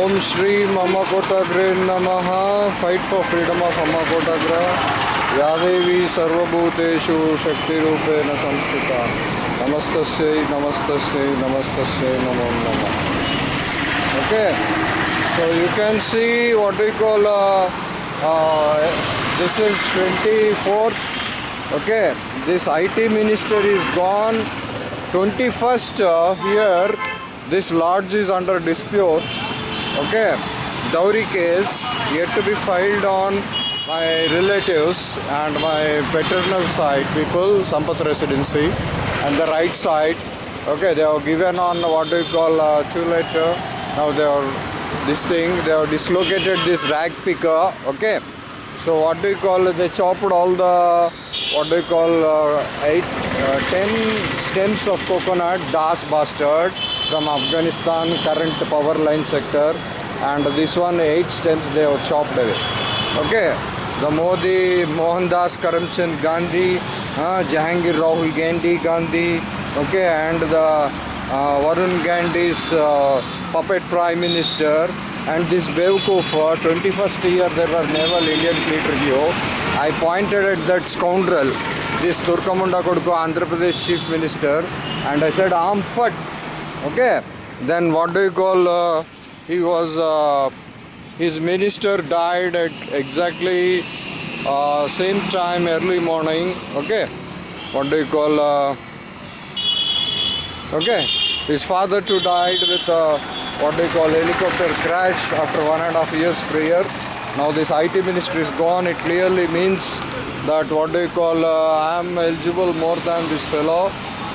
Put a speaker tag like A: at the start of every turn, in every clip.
A: Om Shri Mama Kotagre Namaha. Fight for freedom of Amma Kotagra. Yadevi Sarvabhuteshu Shakti Rupena Samstita. Namastasya, Namastasya, Namastasya, Namo Namah. Okay. So you can see what we call uh, uh, this is 24th. Okay. This IT minister is gone. 21st uh, here this lodge is under dispute. Okay. Dowry case yet to be filed on my relatives and my paternal side people, Sampath residency, and the right side. Okay, they are given on what do you call uh, two letter. Now they are this thing. They have dislocated this rag picker. Okay. So what do you call? They chopped all the what do you call uh, eight, uh, ten stems of coconut, das bastard from Afghanistan current power line sector, and this one eight stems they have chopped away. Okay. The Modi, Mohandas Karamchand Gandhi, uh, Jahangir Rahul Gandhi Gandhi, okay, and the uh, Varun Gandhi's uh, puppet prime minister, and this Bewkoof, uh, 21st year there were naval Indian fleet review. I pointed at that scoundrel, this Turkamunda Kodko, Andhra Pradesh chief minister, and I said, fut. Okay, then what do you call? Uh, he was. Uh, his minister died at exactly uh, same time early morning okay what do you call uh, okay his father too died with uh, what do you call helicopter crash after one and a half years prayer now this IT ministry is gone it clearly means that what do you call uh, I am eligible more than this fellow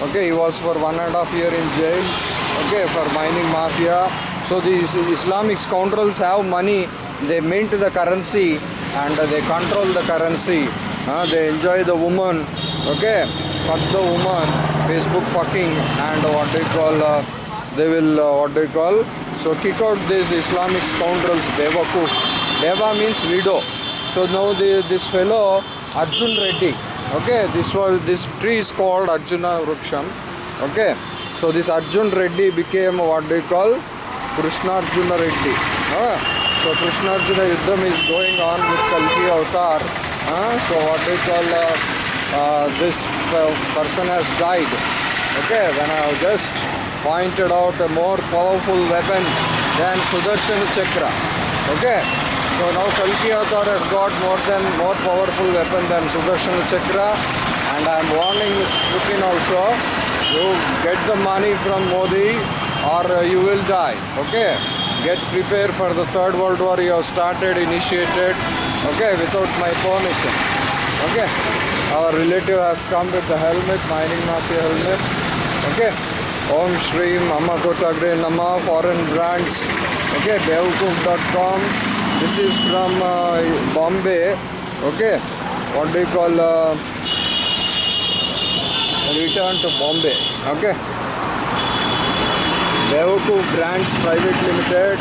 A: okay he was for one and a half year in jail okay for mining mafia so these Islamic scoundrels have money, they mint the currency and they control the currency. Uh, they enjoy the woman, okay? Fuck the woman, Facebook fucking, and what they call, uh, they will, uh, what they call. So kick out these Islamic scoundrels, Devakuf. Deva means widow. So now the, this fellow, Arjun Reddy, okay? This was, this tree is called Arjuna Vruksham, okay? So this Arjun Reddy became what they call Krishna Arjuna Reddy. Uh, so Krishna Arjuna Yuddham is going on with Kalki Avatar. Uh, so what they call uh, uh, this person has died. Okay, when I have just pointed out a more powerful weapon than Sudarshan Chakra. Okay, so now Kalki Avatar has got more than more powerful weapon than Sudarshan Chakra, and I am warning this Putin also. You get the money from Modi or uh, you will die okay? Get prepared for the third world war. You have started initiated okay without my permission okay? Our relative has come with the helmet mining mafia helmet okay? Om shri mama nama foreign brands okay? Bewkoof.com this is from uh, bombay okay? What do you call uh, return to bombay okay Bewakoof Brands Private Limited,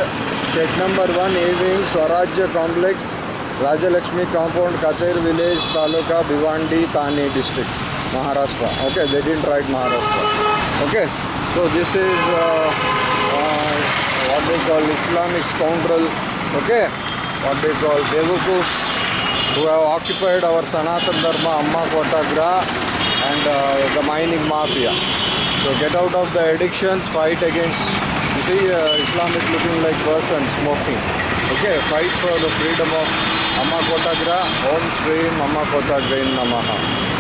A: shed number 1 A-Wing, Swarajya Complex, Rajalakshmi Compound, Katir Village, Taluka, Bhiwandi, Thane District, Maharashtra. Okay, they didn't write Maharashtra. Okay, so this is uh, uh, what they call Islamic scoundrel. Okay, what they call Bewakoof, who have occupied our Sanatan Dharma, Amma Kotagra, and uh, the mining mafia. So get out of the addictions, fight against, you see uh, Islam is looking like person smoking. Okay, fight for the freedom of Amma Kotagra, Om Shri Amma Kotagra Namaha.